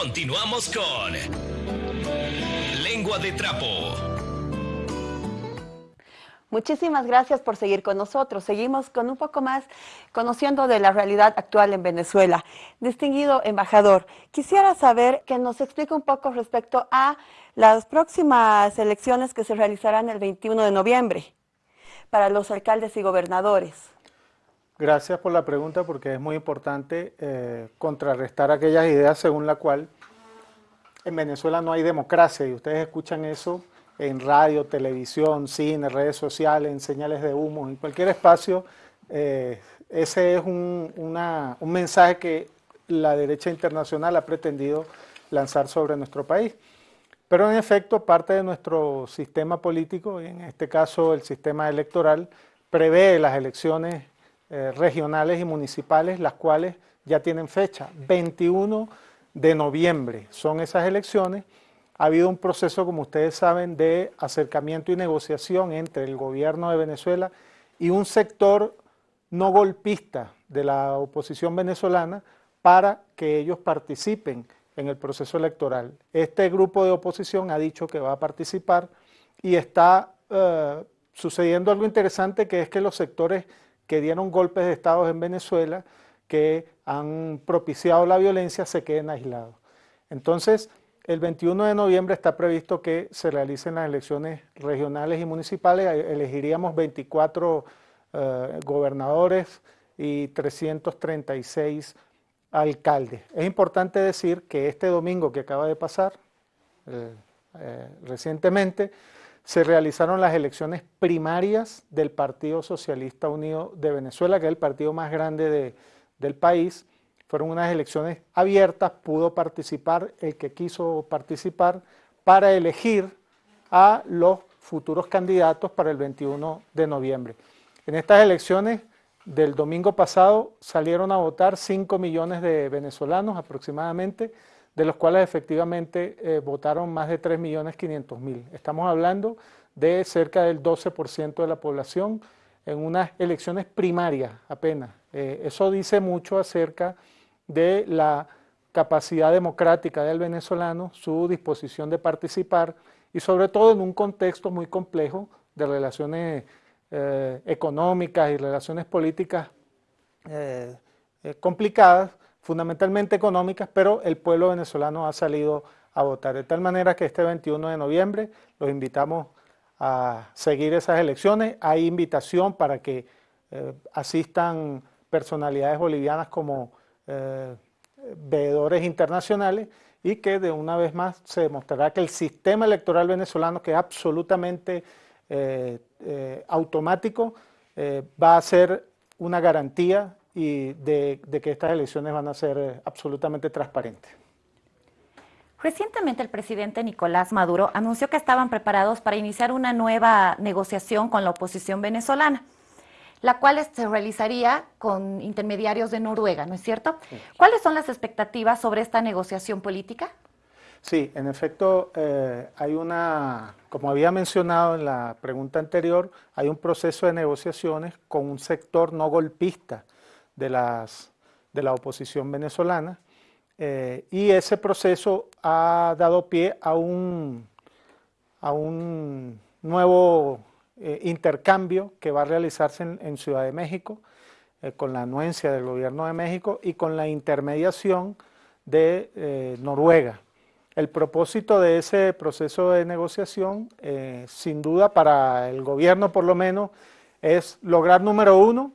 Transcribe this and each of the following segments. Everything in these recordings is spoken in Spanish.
Continuamos con Lengua de Trapo. Muchísimas gracias por seguir con nosotros. Seguimos con un poco más conociendo de la realidad actual en Venezuela. Distinguido embajador, quisiera saber que nos explique un poco respecto a las próximas elecciones que se realizarán el 21 de noviembre para los alcaldes y gobernadores. Gracias por la pregunta porque es muy importante eh, contrarrestar aquellas ideas según la cual en Venezuela no hay democracia y ustedes escuchan eso en radio, televisión, cine, redes sociales, en señales de humo, en cualquier espacio. Eh, ese es un, un mensaje que la derecha internacional ha pretendido lanzar sobre nuestro país. Pero en efecto, parte de nuestro sistema político, en este caso el sistema electoral, prevé las elecciones eh, regionales y municipales, las cuales ya tienen fecha, 21 de noviembre son esas elecciones, ha habido un proceso, como ustedes saben, de acercamiento y negociación entre el gobierno de Venezuela y un sector no golpista de la oposición venezolana para que ellos participen en el proceso electoral. Este grupo de oposición ha dicho que va a participar y está eh, sucediendo algo interesante que es que los sectores que dieron golpes de Estado en Venezuela, que han propiciado la violencia, se queden aislados. Entonces, el 21 de noviembre está previsto que se realicen las elecciones regionales y municipales. Elegiríamos 24 eh, gobernadores y 336 alcaldes. Es importante decir que este domingo que acaba de pasar, eh, eh, recientemente, se realizaron las elecciones primarias del Partido Socialista Unido de Venezuela, que es el partido más grande del país, fueron unas elecciones abiertas, pudo participar el que quiso participar para elegir a los futuros candidatos para el 21 de noviembre. En estas elecciones del domingo pasado salieron a votar 5 millones de venezolanos aproximadamente, de los cuales efectivamente eh, votaron más de 3 millones 500 mil. Estamos hablando de cerca del 12% de la población en unas elecciones primarias apenas. Eh, eso dice mucho acerca de la capacidad democrática del venezolano, su disposición de participar y sobre todo en un contexto muy complejo de relaciones eh, económicas y relaciones políticas complicadas, fundamentalmente económicas, pero el pueblo venezolano ha salido a votar. De tal manera que este 21 de noviembre los invitamos a seguir esas elecciones. Hay invitación para que asistan personalidades bolivianas como eh, veedores internacionales y que de una vez más se demostrará que el sistema electoral venezolano, que es absolutamente eh, eh, automático, va a ser una garantía y de, de, que estas elecciones van a ser absolutamente transparentes. Recientemente el presidente Nicolás Maduro anunció que estaban preparados para iniciar una nueva negociación con la oposición venezolana la cual se realizaría con intermediarios de Noruega, ¿no es cierto? ¿Cuáles son las expectativas sobre esta negociación política? Sí, en efecto, eh, hay una, como había mencionado en la pregunta anterior, hay un proceso de negociaciones con un sector no golpista de, las, de la oposición venezolana, eh, y ese proceso ha dado pie a un, a un nuevo eh, intercambio que va a realizarse en, Ciudad de México, eh, con la anuencia del gobierno de México y con la intermediación de Noruega. El propósito de ese proceso de negociación, sin duda para el gobierno por lo menos, es lograr, número uno,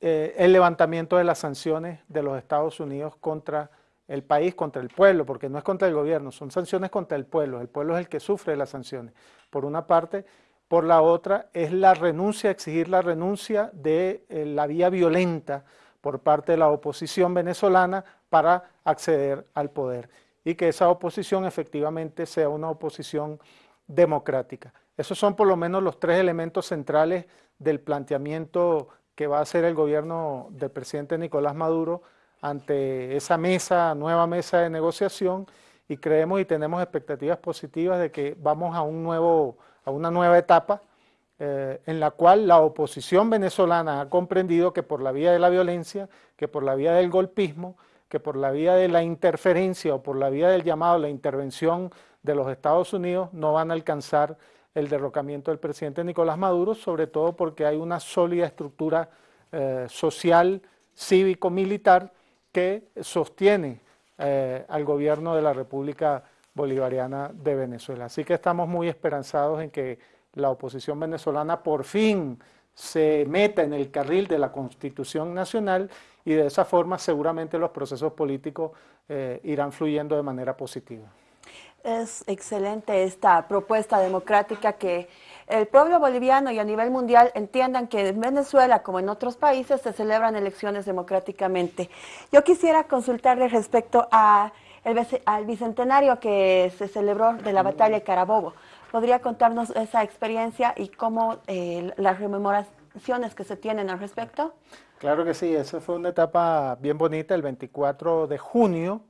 el levantamiento de las sanciones de los Estados Unidos contra el país, contra el pueblo, porque no es contra el gobierno, son sanciones contra el pueblo, el pueblo es el que sufre las sanciones, por una parte, por la otra es la renuncia, exigir la renuncia de eh, la vía violenta por parte de la oposición venezolana para acceder al poder y que esa oposición efectivamente sea una oposición democrática. Esos son por lo menos los tres elementos centrales del planteamiento que va a hacer el gobierno del presidente Nicolás Maduro ante esa mesa, nueva mesa de negociación y creemos y tenemos expectativas positivas de que vamos a un nuevo a una nueva etapa eh, en la cual la oposición venezolana ha comprendido que por la vía de la violencia, que por la vía del golpismo, que por la vía de la interferencia o por la vía del llamado la intervención de los Estados Unidos no van a alcanzar el derrocamiento del presidente Nicolás Maduro, sobre todo porque hay una sólida estructura eh, social, cívico-militar que sostiene eh, al gobierno de la República Bolivariana de Venezuela. Así que estamos muy esperanzados en que la oposición venezolana por fin se meta en el carril de la Constitución Nacional y de esa forma seguramente los procesos políticos eh, irán fluyendo de manera positiva. Es excelente esta propuesta democrática que el pueblo boliviano y a nivel mundial entiendan que en Venezuela, como en otros países, se celebran elecciones democráticamente. Yo quisiera consultarle respecto al bicentenario que se celebró de la batalla de Carabobo. ¿Podría contarnos esa experiencia y cómo eh, las rememoraciones que se tienen al respecto? Claro que sí, esa fue una etapa bien bonita, el 24 de junio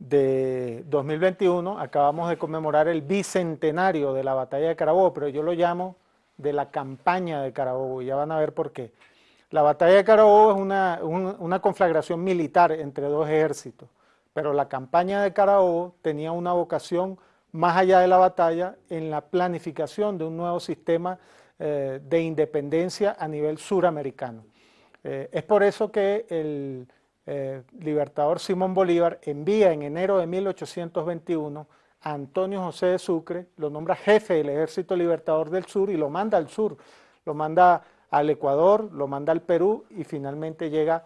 de 2021 acabamos de conmemorar el bicentenario de la batalla de Carabobo, pero yo lo llamo de la campaña de Carabobo, y ya van a ver por qué. La batalla de Carabobo es una, una conflagración militar entre dos ejércitos, pero la campaña de Carabobo tenía una vocación más allá de la batalla en la planificación de un nuevo sistema eh, de independencia a nivel suramericano. Eh, es por eso que el eh, libertador Simón Bolívar envía en enero de 1821 a Antonio José de Sucre, lo nombra jefe del Ejército Libertador del Sur y lo manda al sur, lo manda al Ecuador, lo manda al Perú y finalmente llega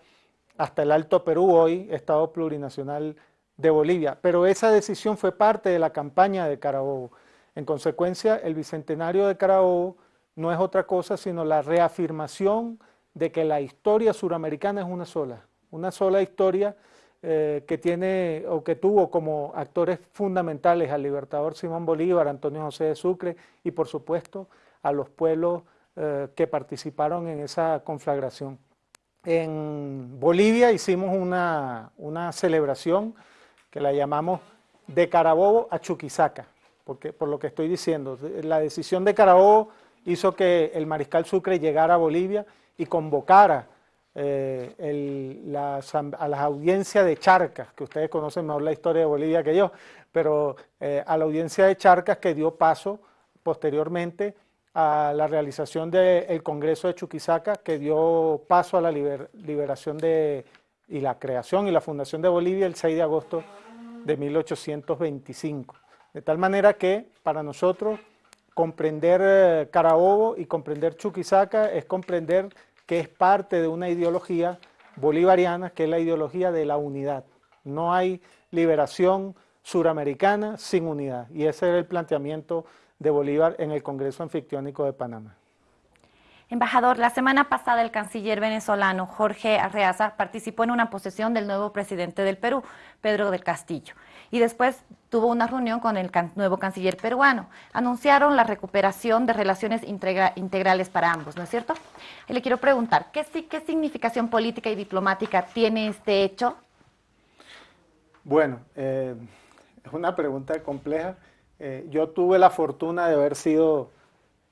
hasta el Alto Perú, hoy Estado Plurinacional de Bolivia. Pero esa decisión fue parte de la campaña de Carabobo. En consecuencia, el Bicentenario de Carabobo no es otra cosa sino la reafirmación de que la historia suramericana es una sola, una sola historia eh, que tiene o que tuvo como actores fundamentales al libertador Simón Bolívar, Antonio José de Sucre y por supuesto a los pueblos eh, que participaron en esa conflagración. En Bolivia hicimos una, una, celebración que la llamamos de Carabobo a Chuquisaca, porque, por lo que estoy diciendo. La decisión de Carabobo hizo que el mariscal Sucre llegara a Bolivia y convocara eh, a las audiencias de Charcas, que ustedes conocen mejor la historia de Bolivia que yo, pero eh, a la audiencia de Charcas que dio paso posteriormente a la realización del Congreso de Chuquisaca, que dio paso a la liberación de, y la creación y la fundación de Bolivia el 6 de agosto de 1825. De tal manera que para nosotros comprender eh, Carabobo y comprender Chuquisaca es comprender que es parte de una ideología bolivariana, que es la ideología de la unidad. No hay liberación suramericana sin unidad. Y ese era el planteamiento de Bolívar en el Congreso Anfictiónico de Panamá. Embajador, la semana pasada el canciller venezolano Jorge Arreaza participó en una posesión del nuevo presidente del Perú, Pedro del Castillo, y después tuvo una reunión con el nuevo canciller peruano. Anunciaron la recuperación de relaciones integrales para ambos, ¿no es cierto? Y le quiero preguntar, ¿qué, ¿qué significación política y diplomática tiene este hecho? Bueno, eh, es una pregunta compleja. Eh, yo tuve la fortuna de haber sido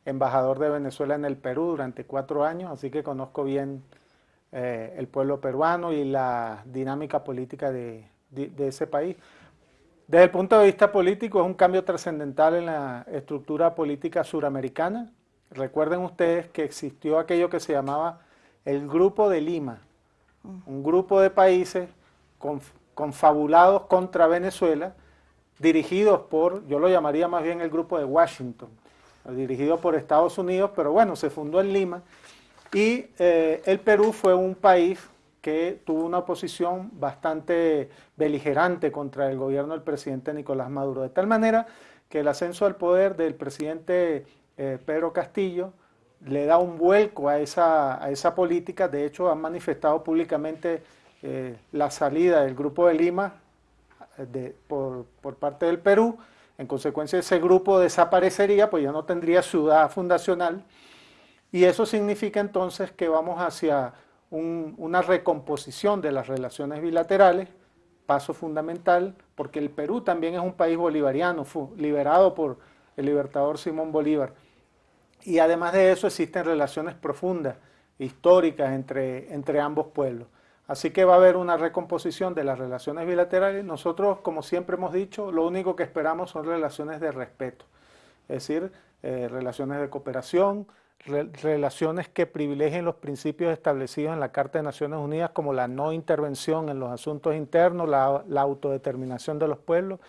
embajador de Venezuela en el Perú durante cuatro años, así que conozco bien eh, el pueblo peruano y la dinámica política de, ese país. Desde el punto de vista político es un cambio trascendental en la estructura política suramericana. Recuerden ustedes que existió aquello que se llamaba el Grupo de Lima, un grupo de países confabulados contra Venezuela, dirigidos por, yo lo llamaría más bien el Grupo de Washington, dirigido por Estados Unidos, pero bueno, se fundó en Lima. Y eh, el Perú fue un país que tuvo una posición bastante beligerante contra el gobierno del presidente Nicolás Maduro, de tal manera que el ascenso al poder del presidente eh, Pedro Castillo le da un vuelco a esa, a esa política, de hecho han manifestado públicamente eh, la salida del Grupo de Lima por, por parte del Perú, en consecuencia, ese grupo desaparecería, pues ya no tendría ciudad fundacional. Y eso significa entonces que vamos hacia una recomposición de las relaciones bilaterales, paso fundamental, porque el Perú también es un país bolivariano, liberado por el libertador Simón Bolívar. Y además de eso existen relaciones profundas, históricas entre, entre ambos pueblos. Así que va a haber una recomposición de las relaciones bilaterales. Nosotros, como siempre hemos dicho, lo único que esperamos son relaciones de respeto, es decir, eh, relaciones de cooperación, relaciones que privilegien los principios establecidos en la Carta de Naciones Unidas como la no intervención en los asuntos internos, la, la autodeterminación de los pueblos.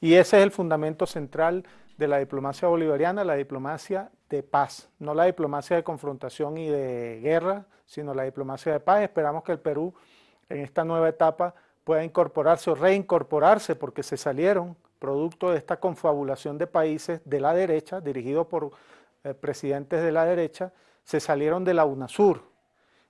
Y ese es el fundamento central de la diplomacia bolivariana, la diplomacia de paz, no la diplomacia de confrontación y de guerra, sino la diplomacia de paz. Esperamos que el Perú en esta nueva etapa pueda incorporarse o reincorporarse porque se salieron producto de esta confabulación de países de la derecha, dirigido por eh, presidentes de la derecha, se salieron de la UNASUR.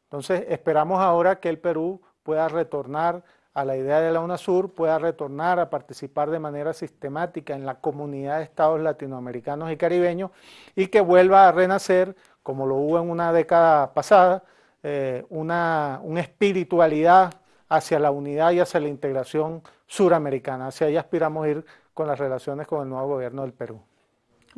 Entonces esperamos ahora que el Perú pueda retornar a la idea de la UNASUR, pueda retornar a participar de manera sistemática en la comunidad de estados latinoamericanos y caribeños y que vuelva a renacer, como lo hubo en una década pasada, eh, una, espiritualidad hacia la unidad y hacia la integración suramericana. Hacia ahí aspiramos ir con las relaciones con el nuevo gobierno del Perú.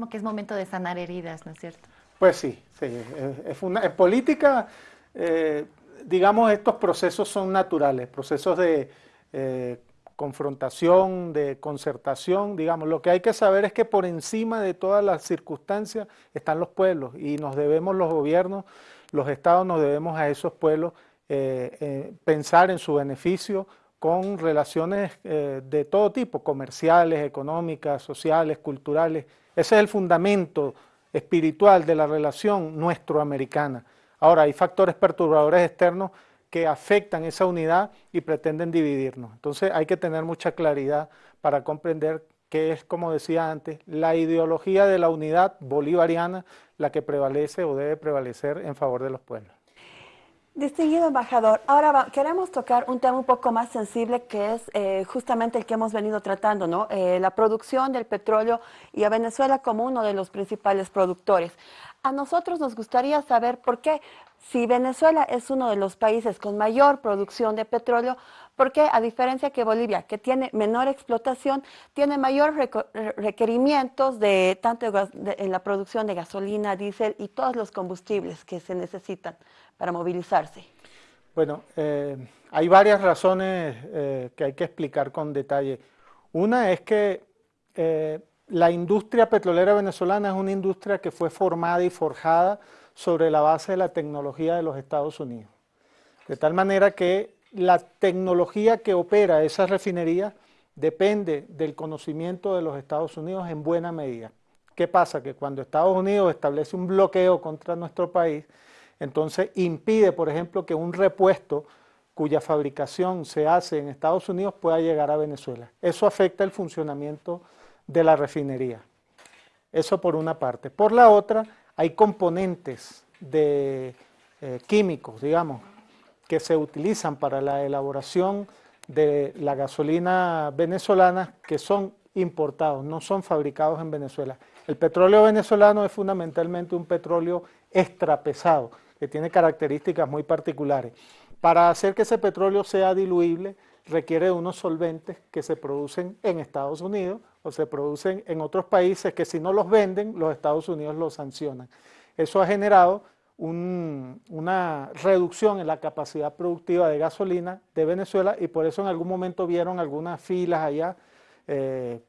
Como que es momento de sanar heridas, ¿no es cierto? Pues sí, sí es, en política, eh, digamos, estos procesos son naturales, procesos de eh, confrontación, de concertación, digamos, lo que hay que saber es que por encima de todas las circunstancias están los pueblos y nos debemos los gobiernos los estados nos debemos a esos pueblos eh, pensar en su beneficio con relaciones de todo tipo, comerciales, económicas, sociales, culturales. Ese es el fundamento espiritual de la relación nuestroamericana. Ahora, hay factores perturbadores externos que afectan esa unidad y pretenden dividirnos. Entonces hay que tener mucha claridad para comprender que es, como decía antes, la ideología de la unidad bolivariana la que prevalece o debe prevalecer en favor de los pueblos. Distinguido embajador, ahora queremos tocar un tema un poco más sensible que es eh, justamente el que hemos venido tratando, ¿no? Eh, la producción del petróleo y a Venezuela como uno de los principales productores. A nosotros nos gustaría saber por qué, si Venezuela es uno de los países con mayor producción de petróleo, porque a diferencia que Bolivia, que tiene menor explotación, tiene mayor requerimientos de tanto en la producción de gasolina, diésel y todos los combustibles que se necesitan para movilizarse? Bueno, eh, hay varias razones eh, que hay que explicar con detalle. Una es que eh, la industria petrolera venezolana es una industria que fue formada y forjada sobre la base de la tecnología de los Estados Unidos. De tal manera que la tecnología que opera esas refinerías depende del conocimiento de los Estados Unidos en buena medida. ¿Qué pasa? Que cuando Estados Unidos establece un bloqueo contra nuestro país, entonces impide, por ejemplo, que un repuesto cuya fabricación se hace en Estados Unidos pueda llegar a Venezuela. Eso afecta el funcionamiento de la refinería. Eso por una parte. Por la otra, hay componentes de eh, químicos, digamos, que se utilizan para la elaboración de la gasolina venezolana que son importados, no son fabricados en Venezuela. El petróleo venezolano es fundamentalmente un petróleo extrapesado, que tiene características muy particulares. Para hacer que ese petróleo sea diluible, requiere de unos solventes que se producen en Estados Unidos o se producen en otros países que si no los venden, los Estados Unidos los sancionan. Eso ha generado una reducción en la capacidad productiva de gasolina de Venezuela y por eso en algún momento vieron algunas filas allá eh,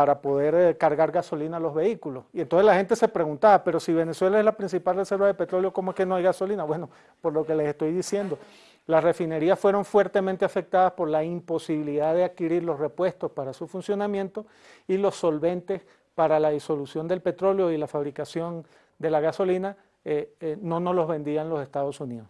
para poder eh, cargar gasolina a los vehículos. Y entonces la gente se preguntaba, pero si Venezuela es la principal reserva de petróleo, ¿cómo es que no hay gasolina? Bueno, por lo que les estoy diciendo, las refinerías fueron fuertemente afectadas por la imposibilidad de adquirir los repuestos para su funcionamiento y los solventes para la disolución del petróleo y la fabricación de la gasolina eh, eh, no nos los vendían los Estados Unidos.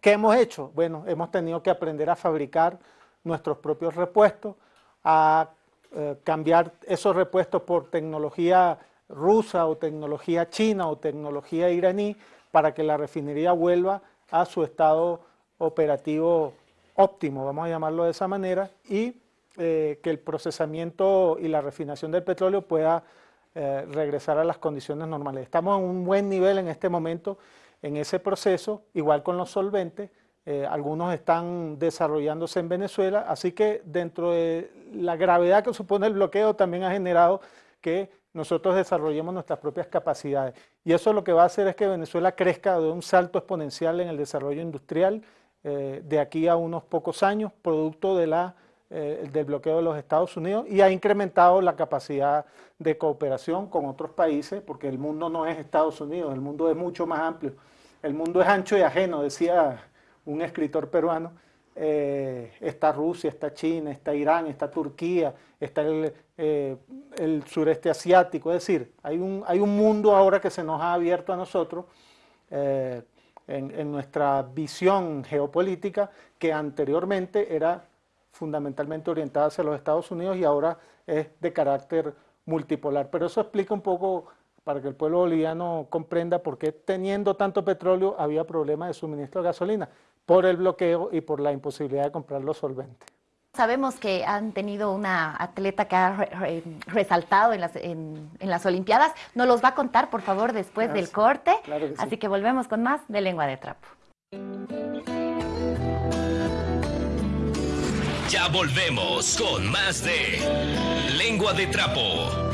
¿Qué hemos hecho? Bueno, hemos tenido que aprender a fabricar nuestros propios repuestos, a eh, cambiar esos repuestos por tecnología rusa o tecnología china o tecnología iraní para que la refinería vuelva a su estado operativo óptimo, vamos a llamarlo de esa manera, y que el procesamiento y la refinación del petróleo pueda eh, regresar a las condiciones normales. Estamos en un buen nivel en este momento en ese proceso, igual con los solventes, eh, algunos están desarrollándose en Venezuela, así que dentro de la gravedad que supone el bloqueo también ha generado que nosotros desarrollemos nuestras propias capacidades. Y eso lo que va a hacer es que Venezuela crezca de un salto exponencial en el desarrollo industrial, eh, de aquí a unos pocos años, producto de la, eh, del bloqueo de los Estados Unidos, y ha incrementado la capacidad de cooperación con otros países, porque el mundo no es Estados Unidos, el mundo es mucho más amplio. El mundo es ancho y ajeno, decía un escritor peruano. Eh, está Rusia, está China, está Irán, está Turquía, está el, el, sureste asiático, es decir, hay un, hay un mundo ahora que se nos ha abierto a nosotros en, nuestra visión geopolítica que anteriormente era fundamentalmente orientada hacia los Estados Unidos y ahora es de carácter multipolar. Pero eso explica un poco para que el pueblo boliviano comprenda por qué teniendo tanto petróleo había problemas de suministro de gasolina, por el bloqueo y por la imposibilidad de comprar los solventes. Sabemos que han tenido una atleta que ha resaltado en las, en, las Olimpiadas. Nos los va a contar, por favor, después del corte. Así que volvemos con más de Lengua de Trapo. Ya volvemos con más de Lengua de Trapo.